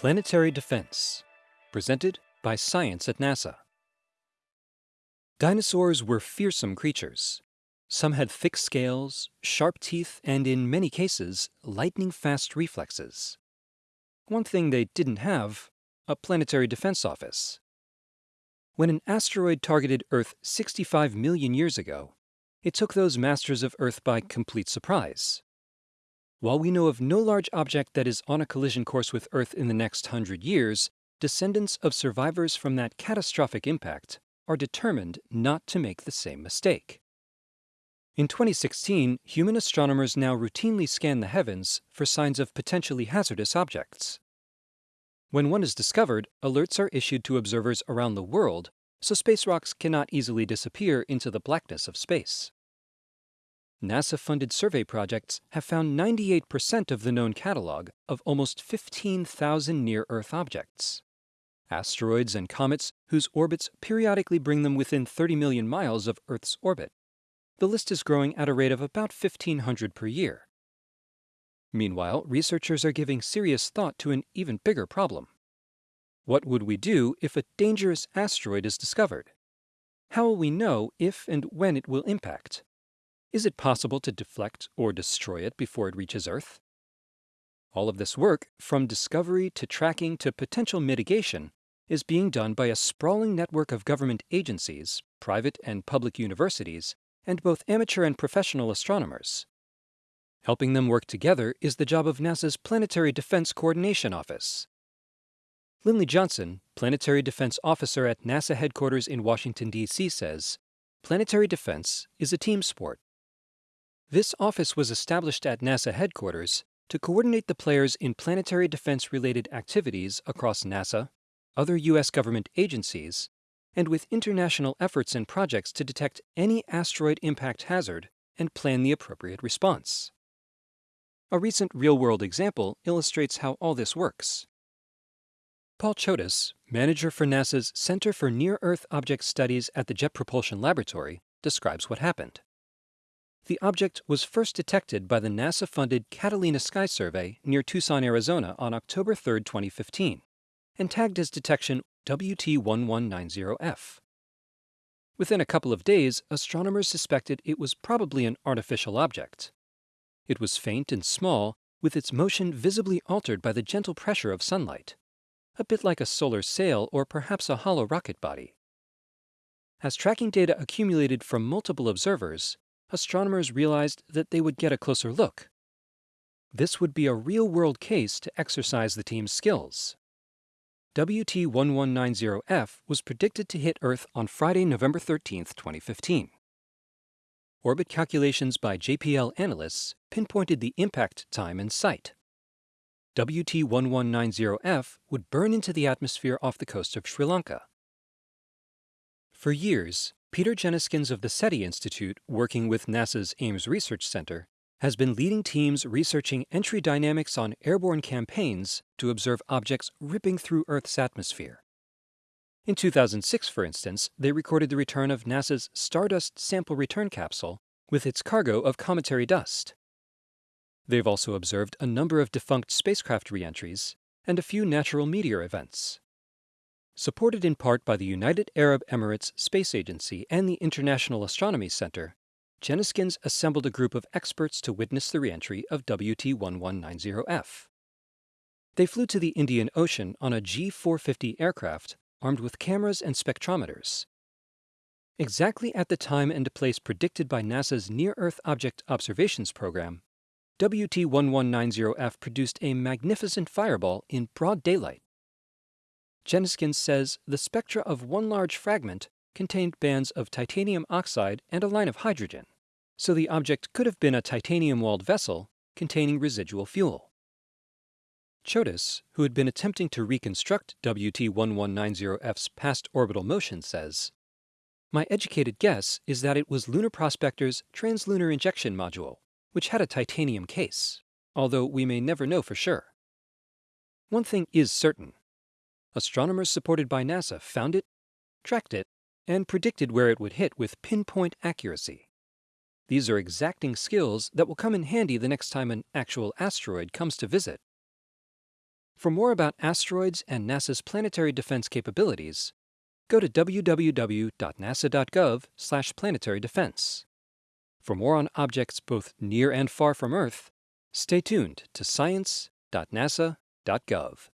Planetary Defense, presented by Science at NASA. Dinosaurs were fearsome creatures. Some had thick scales, sharp teeth, and in many cases, lightning-fast reflexes. One thing they didn't have, a planetary defense office. When an asteroid targeted Earth 65 million years ago, it took those masters of Earth by complete surprise. While we know of no large object that is on a collision course with Earth in the next hundred years, descendants of survivors from that catastrophic impact are determined not to make the same mistake. In 2016, human astronomers now routinely scan the heavens for signs of potentially hazardous objects. When one is discovered, alerts are issued to observers around the world so space rocks cannot easily disappear into the blackness of space. NASA-funded survey projects have found 98% of the known catalog of almost 15,000 near-Earth objects. Asteroids and comets whose orbits periodically bring them within 30 million miles of Earth's orbit. The list is growing at a rate of about 1,500 per year. Meanwhile, researchers are giving serious thought to an even bigger problem. What would we do if a dangerous asteroid is discovered? How will we know if and when it will impact? Is it possible to deflect or destroy it before it reaches Earth? All of this work, from discovery to tracking to potential mitigation, is being done by a sprawling network of government agencies, private and public universities, and both amateur and professional astronomers. Helping them work together is the job of NASA's Planetary Defense Coordination Office. Lindley Johnson, Planetary Defense Officer at NASA headquarters in Washington, D.C., says Planetary defense is a team sport. This office was established at NASA headquarters to coordinate the players in planetary defense-related activities across NASA, other U.S. government agencies, and with international efforts and projects to detect any asteroid impact hazard and plan the appropriate response. A recent real-world example illustrates how all this works. Paul Chodas, manager for NASA's Center for Near-Earth Object Studies at the Jet Propulsion Laboratory, describes what happened. The object was first detected by the NASA-funded Catalina Sky Survey near Tucson, Arizona on October 3, 2015, and tagged as detection WT1190F. Within a couple of days, astronomers suspected it was probably an artificial object. It was faint and small, with its motion visibly altered by the gentle pressure of sunlight, a bit like a solar sail or perhaps a hollow rocket body. As tracking data accumulated from multiple observers, astronomers realized that they would get a closer look. This would be a real-world case to exercise the team's skills. WT1190F was predicted to hit Earth on Friday, November 13, 2015. Orbit calculations by JPL analysts pinpointed the impact time and site. WT1190F would burn into the atmosphere off the coast of Sri Lanka. For years, Peter Jenniskens of the SETI Institute, working with NASA's Ames Research Center, has been leading teams researching entry dynamics on airborne campaigns to observe objects ripping through Earth's atmosphere. In 2006, for instance, they recorded the return of NASA's Stardust Sample Return Capsule with its cargo of cometary dust. They've also observed a number of defunct spacecraft reentries and a few natural meteor events. Supported in part by the United Arab Emirates Space Agency and the International Astronomy Center, Jenniskens assembled a group of experts to witness the reentry of WT1190F. They flew to the Indian Ocean on a G450 aircraft armed with cameras and spectrometers. Exactly at the time and place predicted by NASA's Near-Earth Object Observations Program, WT1190F produced a magnificent fireball in broad daylight. Jenniskens says the spectra of one large fragment contained bands of titanium oxide and a line of hydrogen, so the object could have been a titanium-walled vessel containing residual fuel. Chodas, who had been attempting to reconstruct WT1190F's past orbital motion, says, My educated guess is that it was Lunar Prospector's Translunar Injection Module, which had a titanium case, although we may never know for sure. One thing is certain astronomers supported by NASA found it, tracked it, and predicted where it would hit with pinpoint accuracy. These are exacting skills that will come in handy the next time an actual asteroid comes to visit. For more about asteroids and NASA's planetary defense capabilities, go to www.nasa.gov planetary defense. For more on objects both near and far from Earth, stay tuned to science.nasa.gov.